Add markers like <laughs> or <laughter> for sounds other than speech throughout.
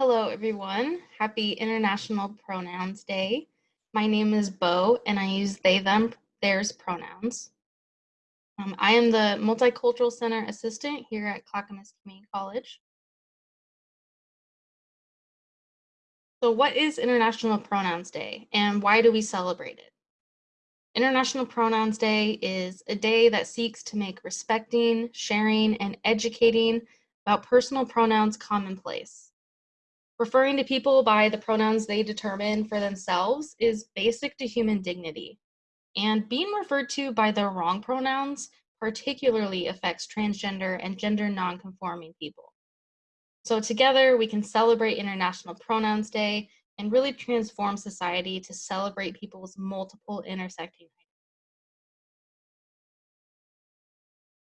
Hello, everyone. Happy International Pronouns Day. My name is Bo, and I use they, them, theirs pronouns. Um, I am the Multicultural Center Assistant here at Clackamas Community College. So what is International Pronouns Day, and why do we celebrate it? International Pronouns Day is a day that seeks to make respecting, sharing, and educating about personal pronouns commonplace. Referring to people by the pronouns they determine for themselves is basic to human dignity. And being referred to by the wrong pronouns particularly affects transgender and gender nonconforming people. So together we can celebrate International Pronouns Day and really transform society to celebrate people's multiple intersecting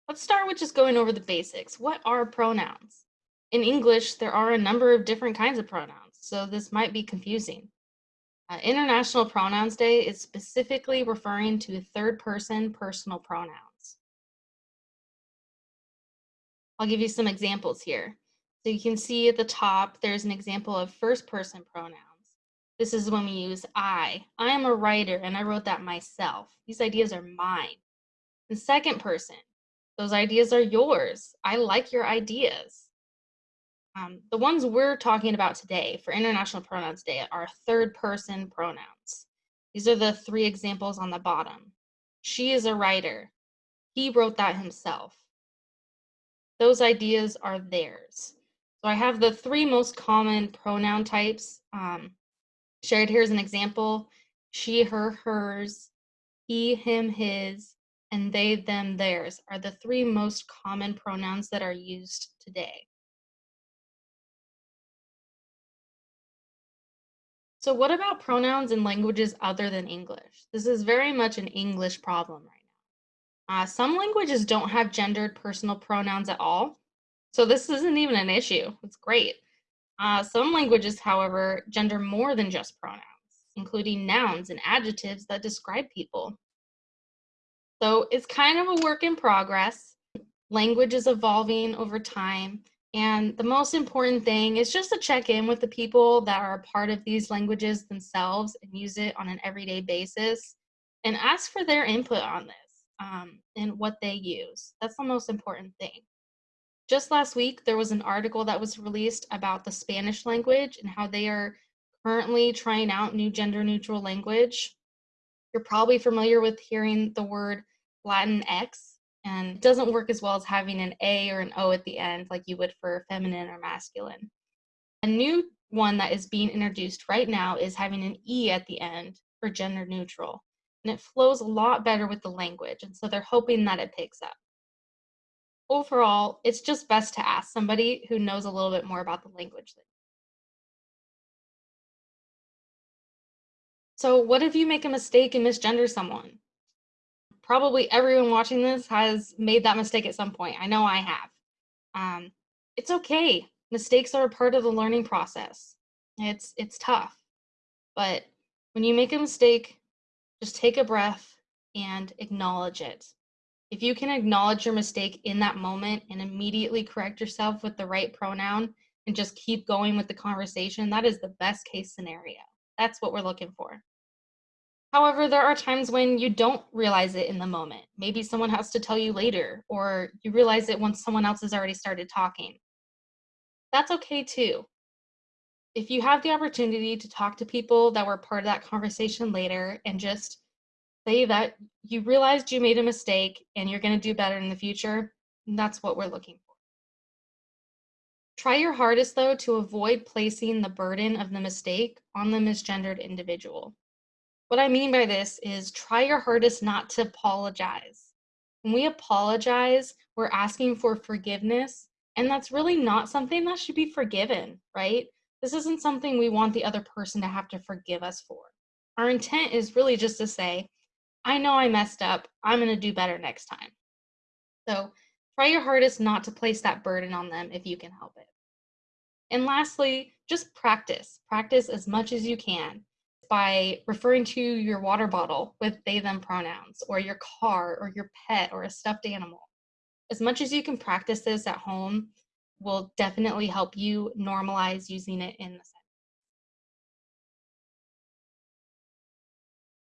Let's start with just going over the basics. What are pronouns? In English, there are a number of different kinds of pronouns, so this might be confusing. Uh, International Pronouns Day is specifically referring to third person personal pronouns. I'll give you some examples here. So you can see at the top, there's an example of first person pronouns. This is when we use I. I am a writer and I wrote that myself. These ideas are mine. In second person, those ideas are yours. I like your ideas. Um, the ones we're talking about today for International Pronouns Day are third person pronouns. These are the three examples on the bottom. She is a writer. He wrote that himself. Those ideas are theirs. So I have the three most common pronoun types um, shared here as an example. She, her, hers, he, him, his, and they, them, theirs are the three most common pronouns that are used today. So what about pronouns in languages other than English? This is very much an English problem right now. Uh, some languages don't have gendered personal pronouns at all. So this isn't even an issue. It's great. Uh, some languages, however, gender more than just pronouns, including nouns and adjectives that describe people. So it's kind of a work in progress. Language is evolving over time, and the most important thing is just to check in with the people that are part of these languages themselves and use it on an everyday basis and ask for their input on this um, and what they use. That's the most important thing. Just last week, there was an article that was released about the Spanish language and how they are currently trying out new gender neutral language. You're probably familiar with hearing the word Latinx and it doesn't work as well as having an A or an O at the end like you would for feminine or masculine. A new one that is being introduced right now is having an E at the end for gender neutral. And it flows a lot better with the language, and so they're hoping that it picks up. Overall, it's just best to ask somebody who knows a little bit more about the language. So what if you make a mistake and misgender someone? Probably everyone watching this has made that mistake at some point. I know I have. Um, it's okay. Mistakes are a part of the learning process. It's it's tough, but when you make a mistake, just take a breath and acknowledge it. If you can acknowledge your mistake in that moment and immediately correct yourself with the right pronoun and just keep going with the conversation, that is the best case scenario. That's what we're looking for. However, there are times when you don't realize it in the moment. Maybe someone has to tell you later, or you realize it once someone else has already started talking. That's okay too. If you have the opportunity to talk to people that were part of that conversation later and just say that you realized you made a mistake and you're going to do better in the future, that's what we're looking for. Try your hardest, though, to avoid placing the burden of the mistake on the misgendered individual. What I mean by this is try your hardest not to apologize. When we apologize, we're asking for forgiveness, and that's really not something that should be forgiven, right? This isn't something we want the other person to have to forgive us for. Our intent is really just to say, I know I messed up. I'm going to do better next time. So try your hardest not to place that burden on them if you can help it. And lastly, just practice. Practice as much as you can by referring to your water bottle with they them pronouns or your car or your pet or a stuffed animal. As much as you can practice this at home, will definitely help you normalize using it in the sentence.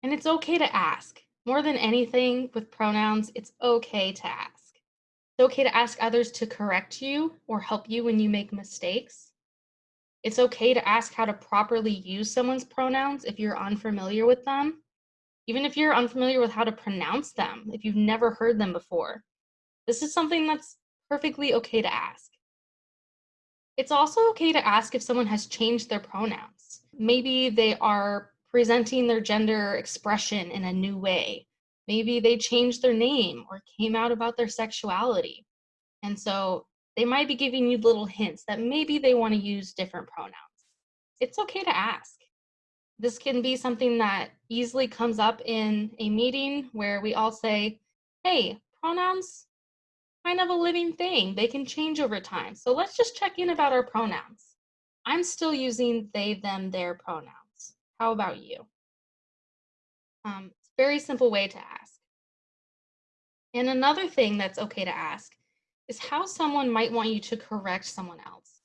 And it's okay to ask. More than anything with pronouns, it's okay to ask. It's okay to ask others to correct you or help you when you make mistakes. It's okay to ask how to properly use someone's pronouns if you're unfamiliar with them, even if you're unfamiliar with how to pronounce them, if you've never heard them before. This is something that's perfectly okay to ask. It's also okay to ask if someone has changed their pronouns. Maybe they are presenting their gender expression in a new way. Maybe they changed their name or came out about their sexuality. And so they might be giving you little hints that maybe they want to use different pronouns. It's okay to ask. This can be something that easily comes up in a meeting where we all say, hey, pronouns, kind of a living thing. They can change over time. So let's just check in about our pronouns. I'm still using they, them, their pronouns. How about you? Um, very simple way to ask. And another thing that's okay to ask is how someone might want you to correct someone else.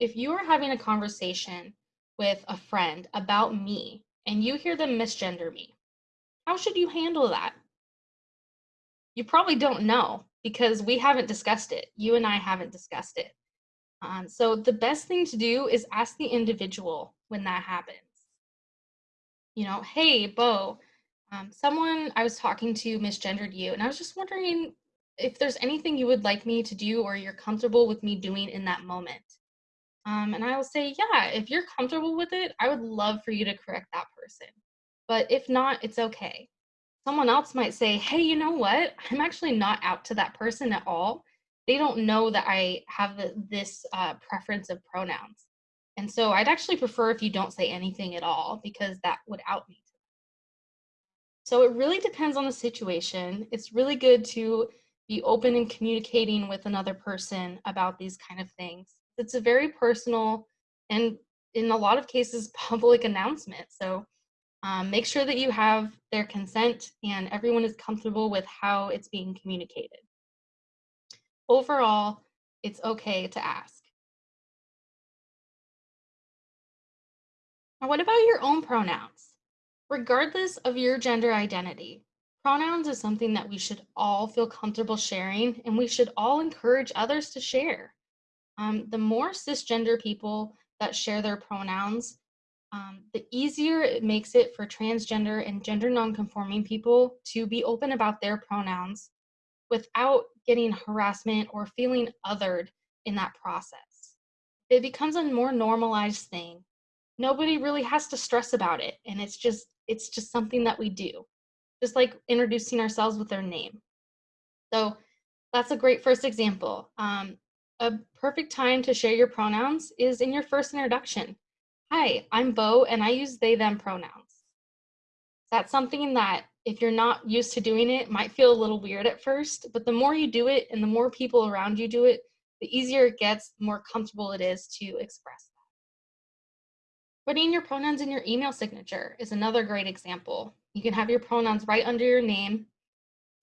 If you are having a conversation with a friend about me and you hear them misgender me, how should you handle that? You probably don't know because we haven't discussed it. You and I haven't discussed it. Um, so the best thing to do is ask the individual when that happens. You know, hey, Bo, um, someone I was talking to misgendered you, and I was just wondering if there's anything you would like me to do or you're comfortable with me doing in that moment. Um, and I will say, yeah, if you're comfortable with it, I would love for you to correct that person. But if not, it's okay. Someone else might say, hey, you know what? I'm actually not out to that person at all. They don't know that I have the, this uh, preference of pronouns. And so I'd actually prefer if you don't say anything at all because that would out me. So it really depends on the situation. It's really good to be open and communicating with another person about these kind of things. It's a very personal and in a lot of cases <laughs> public announcement. So um, make sure that you have their consent and everyone is comfortable with how it's being communicated. Overall, it's okay to ask. Now, what about your own pronouns? Regardless of your gender identity, Pronouns is something that we should all feel comfortable sharing, and we should all encourage others to share. Um, the more cisgender people that share their pronouns, um, the easier it makes it for transgender and gender nonconforming people to be open about their pronouns without getting harassment or feeling othered in that process. It becomes a more normalized thing. Nobody really has to stress about it, and it's just it's just something that we do just like introducing ourselves with their name. So that's a great first example. Um, a perfect time to share your pronouns is in your first introduction. Hi, I'm Bo and I use they, them pronouns. That's something that if you're not used to doing it, might feel a little weird at first, but the more you do it and the more people around you do it, the easier it gets, the more comfortable it is to express that. Putting your pronouns in your email signature is another great example. You can have your pronouns right under your name.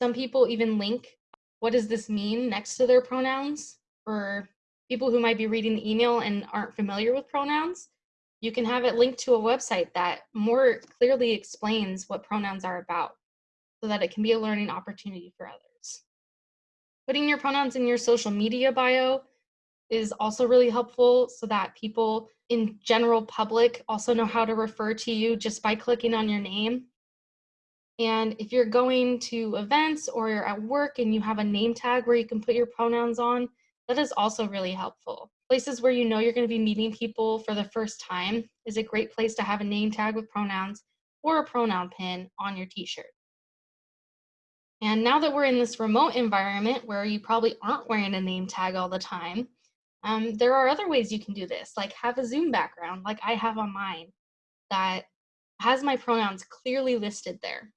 Some people even link what does this mean next to their pronouns for people who might be reading the email and aren't familiar with pronouns. You can have it linked to a website that more clearly explains what pronouns are about so that it can be a learning opportunity for others. Putting your pronouns in your social media bio is also really helpful so that people in general public also know how to refer to you just by clicking on your name and if you're going to events or you're at work and you have a name tag where you can put your pronouns on, that is also really helpful. Places where you know you're going to be meeting people for the first time is a great place to have a name tag with pronouns or a pronoun pin on your t-shirt. And now that we're in this remote environment where you probably aren't wearing a name tag all the time, um, there are other ways you can do this, like have a Zoom background like I have on mine that has my pronouns clearly listed there.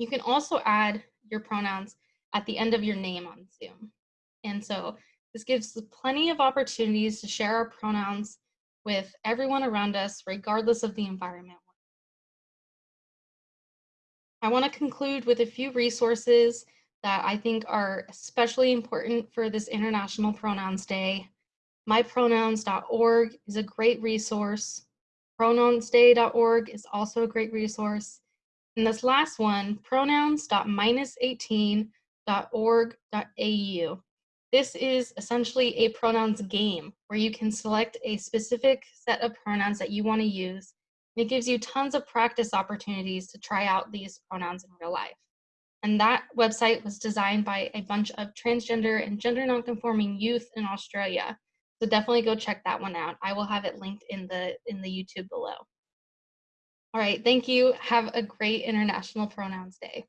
You can also add your pronouns at the end of your name on Zoom. And so this gives plenty of opportunities to share our pronouns with everyone around us, regardless of the environment. I want to conclude with a few resources that I think are especially important for this International Pronouns Day. MyPronouns.org is a great resource. Pronounsday.org is also a great resource. And this last one, pronouns.18.org.au. This is essentially a pronouns game where you can select a specific set of pronouns that you want to use. And it gives you tons of practice opportunities to try out these pronouns in real life. And that website was designed by a bunch of transgender and gender nonconforming youth in Australia. So definitely go check that one out. I will have it linked in the in the YouTube below. All right, thank you. Have a great International Pronouns Day.